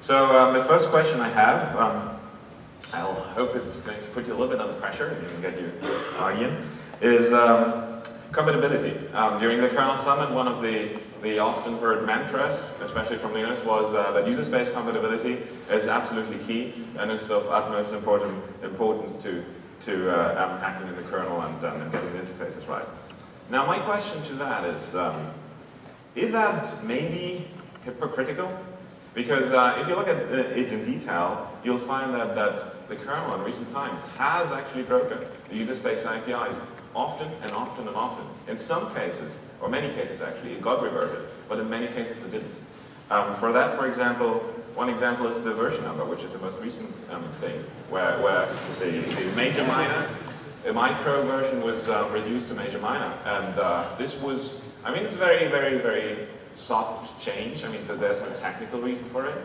So um, the first question I have, um, I hope it's going to put you a little bit under pressure and you can get your in, is um, compatibility. Um, during the kernel summit, one of the, the often heard mantras, especially from Linus, was uh, that user space compatibility is absolutely key and is of utmost important, importance to, to uh, um, hacking in the kernel and, um, and getting the interfaces right. Now my question to that is, is that maybe hypocritical? Because uh, if you look at it in detail, you'll find that, that the kernel in recent times has actually broken the user space APIs often and often and often. In some cases, or many cases actually, it got reverted, but in many cases it didn't. Um, for that, for example, one example is the version number, which is the most recent um, thing, where, where the, the major minor, the micro version was uh, reduced to major minor. And uh, this was, I mean, it's very, very, very soft change. I mean, there's no technical reason for it.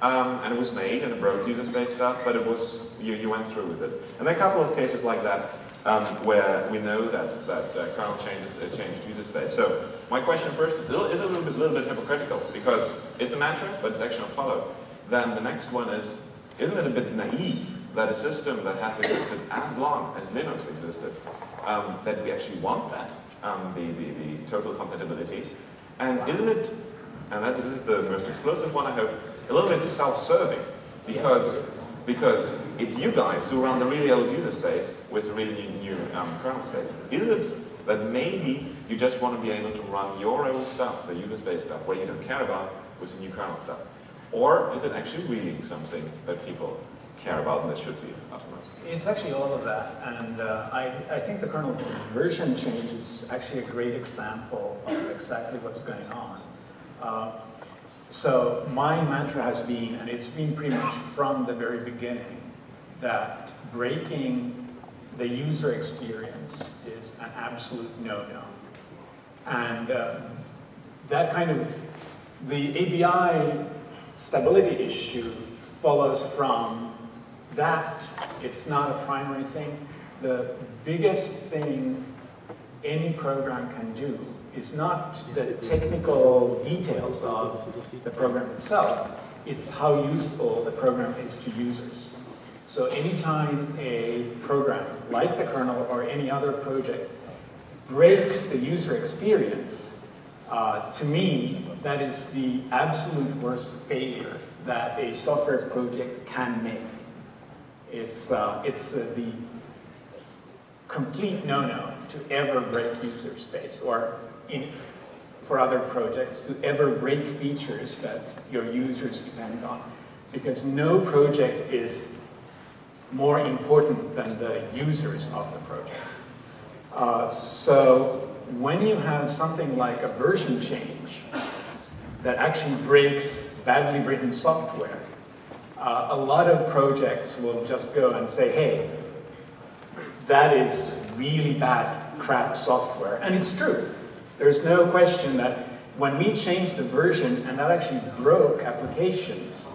Um, and it was made and it broke user space stuff, but it was, you, you went through with it. And there are a couple of cases like that um, where we know that, that uh, kernel changes uh, changed user space. So my question first is, is a little bit, little bit hypocritical because it's a mantra, but it's actually not followed. Then the next one is, isn't it a bit naive that a system that has existed as long as Linux existed, um, that we actually want that, um, the, the, the total compatibility, and isn't it, and that is the most explosive one I hope, a little bit self-serving because yes. because it's you guys who run the really old user space with the really new um, kernel space. Isn't it that maybe you just want to be able to run your old stuff, the user space stuff, where you don't care about with the new kernel stuff? Or is it actually really something that people care about and that should be utmost? It's actually all of that, and uh, I, I think the kernel version change is actually a great example of exactly what's going on. Uh, so my mantra has been, and it's been pretty much from the very beginning, that breaking the user experience is an absolute no-no. And uh, that kind of, the ABI stability issue follows from that. It's not a primary thing. The biggest thing any program can do is not the technical details of the program itself, it's how useful the program is to users. So anytime a program, like the kernel or any other project, breaks the user experience, uh, to me, that is the absolute worst failure that a software project can make. It's, uh, it's uh, the complete no-no to ever break user space or in, for other projects to ever break features that your users depend on. Because no project is more important than the users of the project. Uh, so when you have something like a version change that actually breaks badly written software, uh, a lot of projects will just go and say, hey, that is really bad crap software. And it's true. There's no question that when we changed the version and that actually broke applications,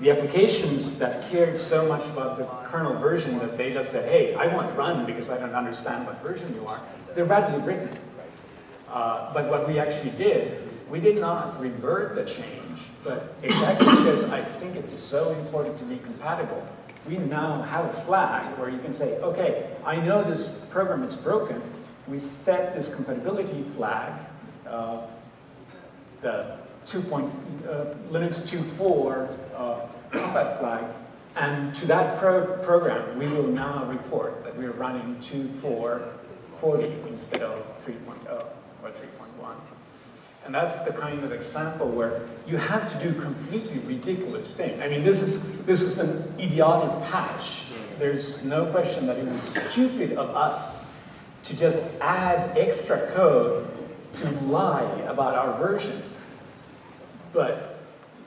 the applications that cared so much about the kernel version that they just said, hey, I want run because I don't understand what version you are, they're badly written. Uh, but what we actually did, we did not revert the change, but exactly because I think it's so important to be compatible, we now have a flag where you can say, okay, I know this program is broken, we set this compatibility flag, uh, the 2. Point, uh, Linux 2.4 uh, compat flag, and to that pro program, we will now report that we're running 2.4.40 instead of 3.0 or 3.1. And that's the kind of example where you have to do completely ridiculous things. I mean, this is, this is an idiotic patch. There's no question that it was stupid of us to just add extra code to lie about our version. But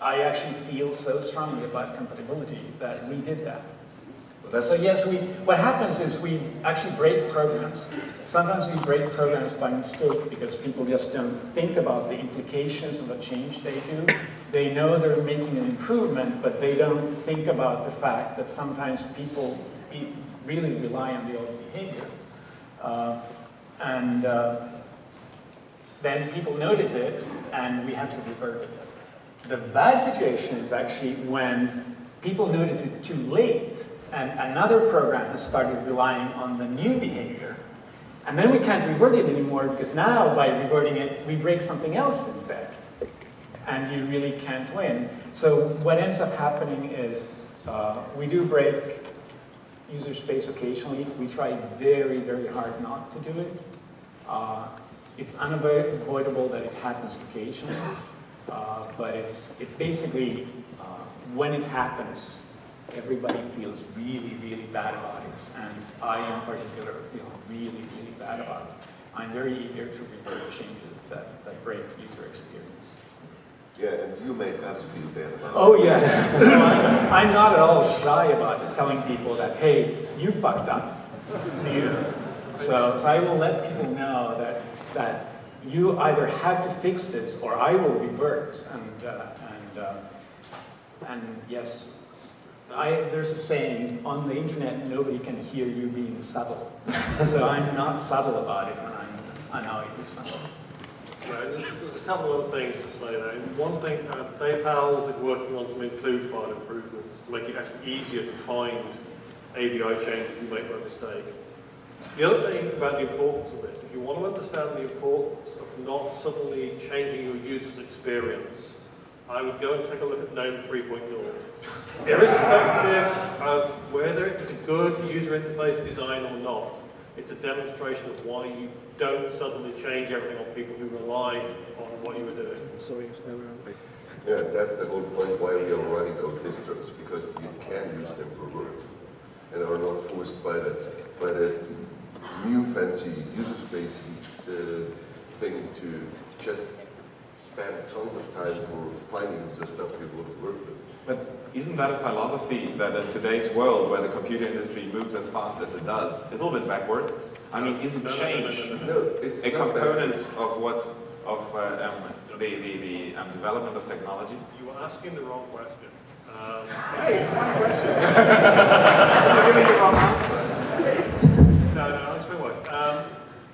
I actually feel so strongly about compatibility that we did that. So yes, we, what happens is we actually break programs. Sometimes we break programs by mistake because people just don't think about the implications of a change they do. They know they're making an improvement, but they don't think about the fact that sometimes people really rely on the old behavior. Uh, and uh, then people notice it, and we have to revert it. The bad situation is actually when people notice it too late and another program has started relying on the new behavior. And then we can't revert it anymore because now by reverting it, we break something else instead. And you really can't win. So what ends up happening is uh, we do break user space occasionally. We try very, very hard not to do it. Uh, it's unavoidable that it happens occasionally, uh, but it's, it's basically uh, when it happens, everybody feels really, really bad about it. And I in particular feel really, really bad about it. I'm very eager to revert changes that, that break user experience. Yeah, and you made us feel bad about it. Oh yes, I'm not at all shy about telling people that, hey, you fucked up. You. So, so I will let people know that, that you either have to fix this or I will revert. And, uh, and, uh, and yes, I, there's a saying, on the internet nobody can hear you being subtle. So I'm not subtle about it when I'm annoyed with something. There's, a couple of other things to say there. One thing, uh, Dave Howells is working on some include file improvements to make it actually easier to find ABI changes if you make a mistake. The other thing about the importance of this, if you want to understand the importance of not suddenly changing your user's experience, I would go and take a look at GNOME 3.0. Irrespective of whether it's a good user interface design or not, it's a demonstration of why you don't suddenly change everything on people who rely on what you were doing. Yeah, that's the whole point why we are running out distros, because you can use them for work and are not forced by that, by that new fancy user space uh, thing to just spend tons of time for finding the stuff you want to work with. But isn't that a philosophy that in today's world where the computer industry moves as fast as it does, is a little bit backwards? I mean, isn't change a component of what, of uh, um, the, the, the um, development of technology? You were asking the wrong question. Um, Hey, it's my question. so you're giving the wrong answer. No, no, I'll explain why. Um,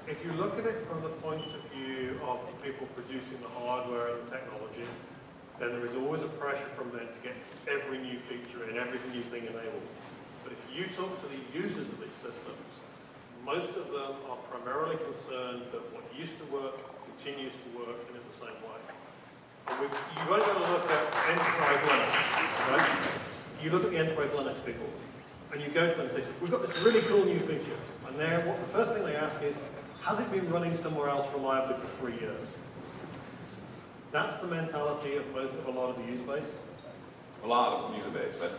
if you look at it from the point of view of the people producing the hardware and the technology, then there is always a pressure from them to get every new feature and every new thing enabled. But if you talk to the users of these systems, most of them are primarily concerned that what used to work continues to work and in the same way. You've only got to look at enterprise Linux, right? You look at the enterprise Linux people, and you go to them and say, we've got this really cool new feature. And what the first thing they ask is, has it been running somewhere else reliably for three years? That's the mentality of most of a lot of the user base. A lot of the user base, but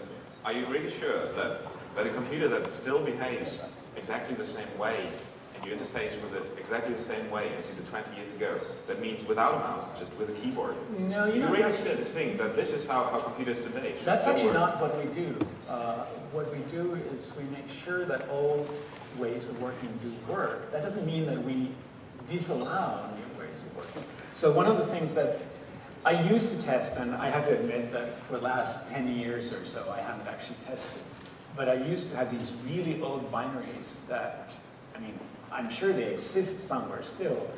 are you really sure that, that a computer that still behaves exactly the same way and you interface with it exactly the same way as you did 20 years ago, that means without a mouse, just with a keyboard? No, you You know, really that's- still think that this is how, how computers today should That's actually work? not what we do. Uh, what we do is we make sure that old ways of working do work. That doesn't mean that we disallow new of. So one of the things that I used to test, and I have to admit that for the last 10 years or so, I haven't actually tested. But I used to have these really old binaries that, I mean, I'm sure they exist somewhere still,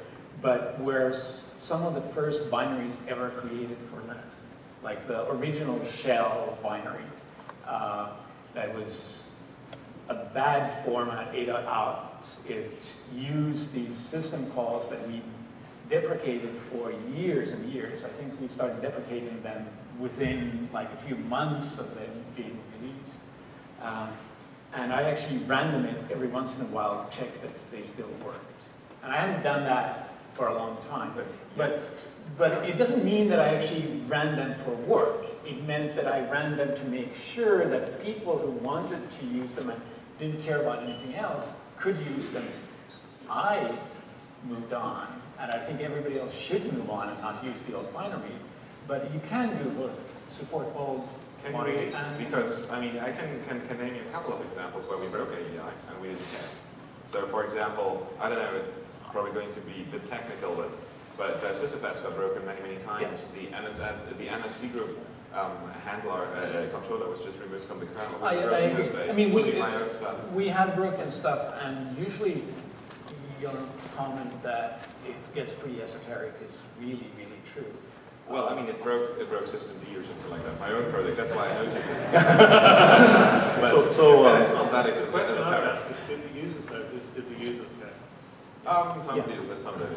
but where s- some of the first binaries ever created for Linux, like the original shell binary, uh, that was a bad format, A out. It used these system calls that we deprecated for years and years. I think we started deprecating them within like a few months of them being released. Um, and I actually ran them in every once in a while to check that they still worked. And I haven't done that for a long time. But, But, but it doesn't mean that I actually ran them for work. It meant that I ran them to make sure that people who wanted to use them and didn't care about anything else could use them. I moved on, and I think everybody else should move on and not use the old binaries. But you can do both support old Can binaries we, and because, I mean, I can, can, can name you a couple of examples where we broke ABI and we didn't care. So for example, I don't know, it's probably going to be bit technical, but, but uh, SysFS got broken many, many times. Yes. The NSS, the NS cgroup um, handler, uh, controller was just removed from the kernel. I, I. I mean, we, including my own stuff. we have broken stuff, and usually your comment that it gets pretty esoteric is really, really true. Well, I mean, it broke, it broke system D or something like that. My own project, that's why I noticed it. But- So- so, but uh, it's not that The expensive. question It's ask is, did the users notice, did the users care? Um, some Yeah. people, some did.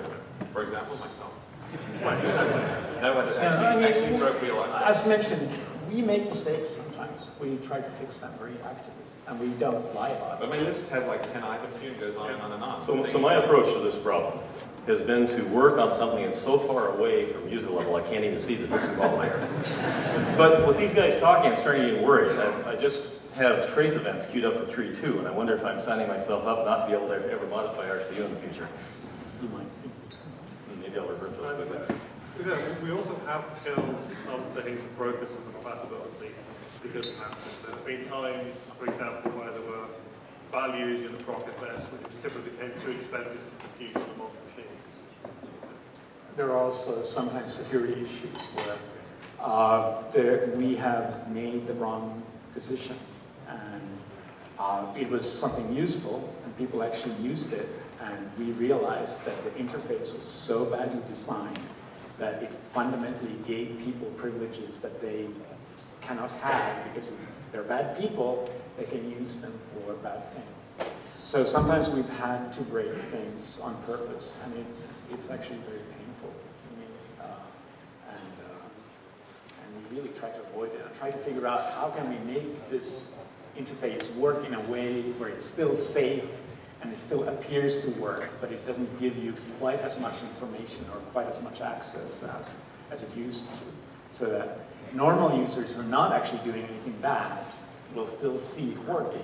For example, myself. No, but it Yeah, I mean, actually, actually broke real life. As mentioned, we make mistakes sometimes. We try to fix them very actively, and we don't lie about it. But my list has like 10 items here and goes on and on and on. So, Things so my that- approach to this problem has been to work on something that's so far away from user level, I can't even see the system qualifier. But with these guys talking, I'm starting to get worried. I, I just have trace events queued up for 3.2, and I wonder if I'm signing myself up not to be able to ever modify RCU in the future. You might. Maybe I'll revert those quickly. Yeah, we also have killed some things and broken some compatibility because of that. There have been times, for example, where there were values in the ProcFS which simply became too expensive to compute on a modern machine. There are also sometimes security issues where uh, the, we have made the wrong decision and uh, it was something useful and people actually used it and we realized that the interface was so badly designed that it fundamentally gave people privileges that they cannot have because if they're bad people, they can use them for bad things. So sometimes we've had to break things on purpose, and it's it's actually very painful to me. Uh, and uh, and we really try to avoid it and try to figure out how can we make this interface work in a way where it's still safe and it still appears to work, but it doesn't give you quite as much information or quite as much access as, as it used to. So that normal users who are not actually doing anything bad will still see it working,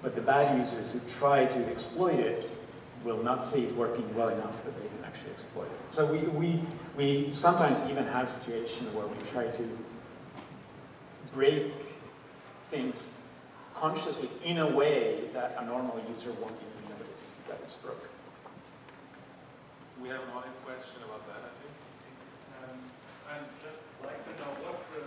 but the bad users who try to exploit it will not see it working well enough that they can actually exploit it. So we, we, we sometimes even have situations where we try to break things consciously in a way that a normal user won't even notice that it's broken. We have an audience question about that, I think. Um, I'd just like to know what's the,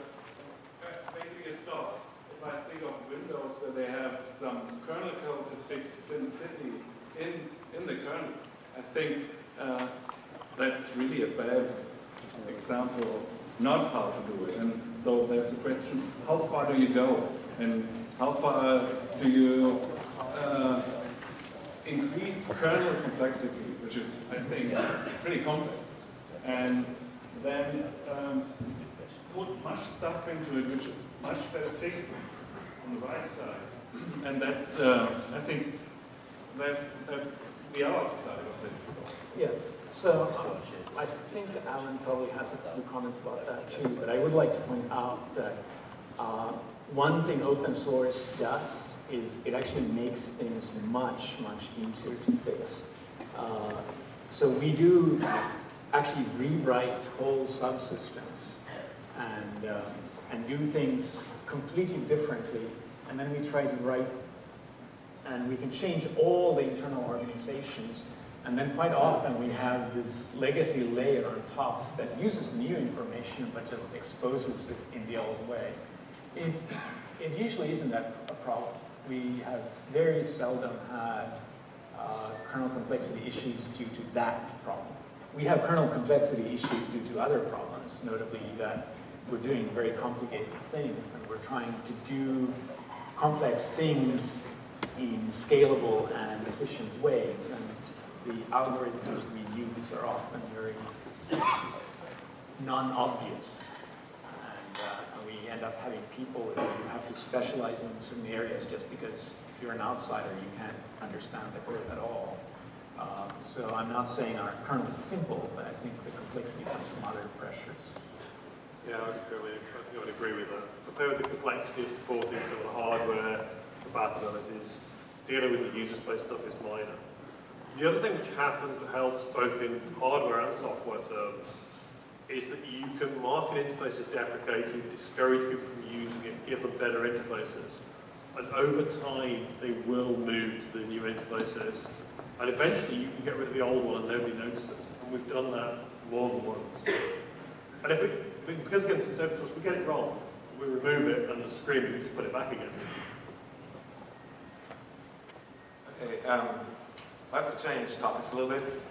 where where do you start? If I see on Windows where they have some kernel code to fix SimCity in, in the kernel, I think uh, that's really a bad example of not how to do it. And so there's the question, how far do you go? And how far do you increase kernel complexity, which is, I think, pretty complex, and then um, put much stuff into it, which is much better fixed on the right side. And that's, uh, I think, that's, that's the art side of this. Yes, so I think Alan probably has a few comments about that too, but I would like to point out that uh, one thing open source does is it actually makes things much, much easier to fix. Uh, so we do actually rewrite whole subsystems and, um, and do things completely differently, and then we try to write and we can change all the internal organizations. And then quite often we have this legacy layer on top that uses new information but just exposes it in the old way. It, it usually isn't that a problem. We have very seldom had uh, kernel complexity issues due to that problem. We have kernel complexity issues due to other problems, notably that we're doing very complicated things and we're trying to do complex things in scalable and efficient ways. And the algorithms we use are often very non-obvious. Uh, we end up having people who have to specialize in certain areas just because if you're an outsider, you can't understand the code at all. Um, so I'm not saying our kernel is simple, but I think the complexity comes from other pressures. Yeah, I would agree, I think I would agree with that. Compared with the complexity of supporting some of the hardware compatibilities, dealing with the user space stuff is minor. The other thing which happens helps both in hardware and software terms is that you can mark an interface as deprecated, discourage people from using it, give them better interfaces. And over time, they will move to the new interfaces. And eventually, you can get rid of the old one and nobody notices. And we've done that more than once. And if we, because again, it's open source, we get it wrong, we remove it and the screen, we just put it back again. Okay, um, let's change topics a little bit.